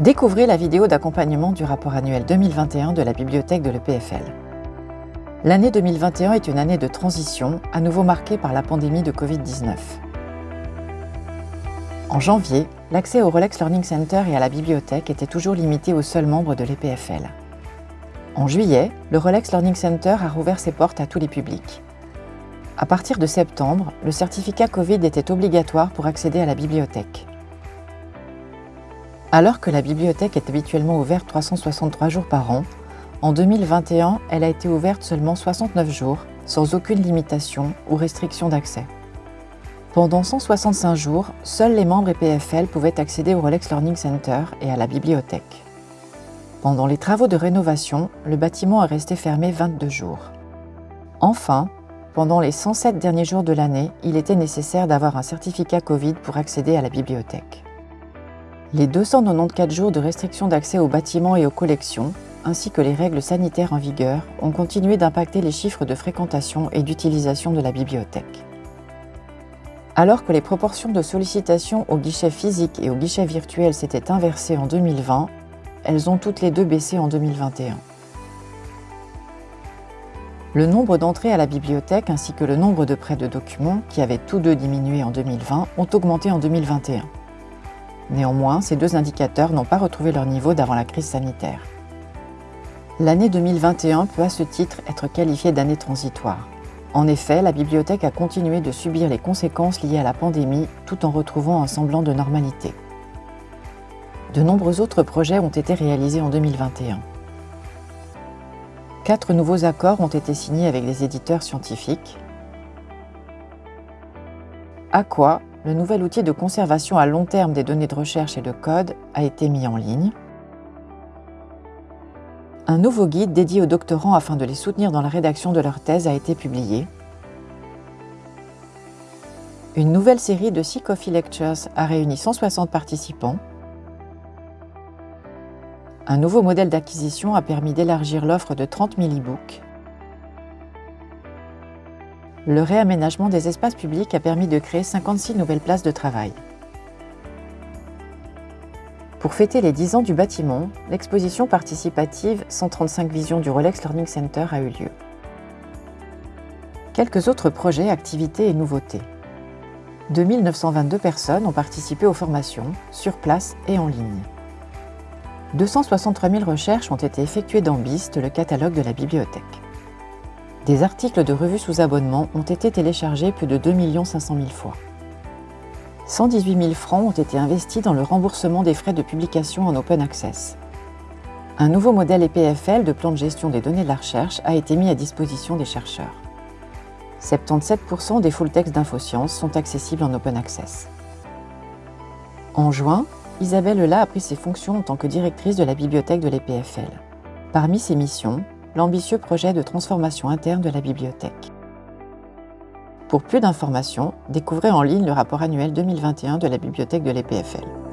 Découvrez la vidéo d'accompagnement du rapport annuel 2021 de la bibliothèque de l'EPFL. L'année 2021 est une année de transition, à nouveau marquée par la pandémie de Covid-19. En janvier, l'accès au Rolex Learning Center et à la bibliothèque était toujours limité aux seuls membres de l'EPFL. En juillet, le Rolex Learning Center a rouvert ses portes à tous les publics. À partir de septembre, le certificat Covid était obligatoire pour accéder à la bibliothèque. Alors que la bibliothèque est habituellement ouverte 363 jours par an, en 2021, elle a été ouverte seulement 69 jours, sans aucune limitation ou restriction d'accès. Pendant 165 jours, seuls les membres EPFL pouvaient accéder au Rolex Learning Center et à la bibliothèque. Pendant les travaux de rénovation, le bâtiment est resté fermé 22 jours. Enfin, pendant les 107 derniers jours de l'année, il était nécessaire d'avoir un certificat Covid pour accéder à la bibliothèque. Les 294 jours de restriction d'accès aux bâtiments et aux collections, ainsi que les règles sanitaires en vigueur, ont continué d'impacter les chiffres de fréquentation et d'utilisation de la bibliothèque. Alors que les proportions de sollicitations au guichet physique et au guichet virtuel s'étaient inversées en 2020, elles ont toutes les deux baissé en 2021. Le nombre d'entrées à la bibliothèque ainsi que le nombre de prêts de documents, qui avaient tous deux diminué en 2020, ont augmenté en 2021. Néanmoins, ces deux indicateurs n'ont pas retrouvé leur niveau d'avant la crise sanitaire. L'année 2021 peut à ce titre être qualifiée d'année transitoire. En effet, la bibliothèque a continué de subir les conséquences liées à la pandémie tout en retrouvant un semblant de normalité. De nombreux autres projets ont été réalisés en 2021. Quatre nouveaux accords ont été signés avec des éditeurs scientifiques. Aqua, le nouvel outil de conservation à long terme des données de recherche et de code, a été mis en ligne. Un nouveau guide dédié aux doctorants afin de les soutenir dans la rédaction de leur thèse a été publié. Une nouvelle série de six Coffee Lectures a réuni 160 participants. Un nouveau modèle d'acquisition a permis d'élargir l'offre de 30 000 e-books. Le réaménagement des espaces publics a permis de créer 56 nouvelles places de travail. Pour fêter les 10 ans du bâtiment, l'exposition participative 135 visions du Rolex Learning Center a eu lieu. Quelques autres projets, activités et nouveautés. 2922 personnes ont participé aux formations, sur place et en ligne. 263 000 recherches ont été effectuées dans BIST, le catalogue de la bibliothèque. Des articles de revues sous abonnement ont été téléchargés plus de 2 500 000 fois. 118 000 francs ont été investis dans le remboursement des frais de publication en open access. Un nouveau modèle EPFL de plan de gestion des données de la recherche a été mis à disposition des chercheurs. 77% des full textes d'InfoSciences sont accessibles en open access. En juin, Isabelle Lela a pris ses fonctions en tant que directrice de la bibliothèque de l'EPFL. Parmi ses missions, l'ambitieux projet de transformation interne de la bibliothèque. Pour plus d'informations, découvrez en ligne le rapport annuel 2021 de la bibliothèque de l'EPFL.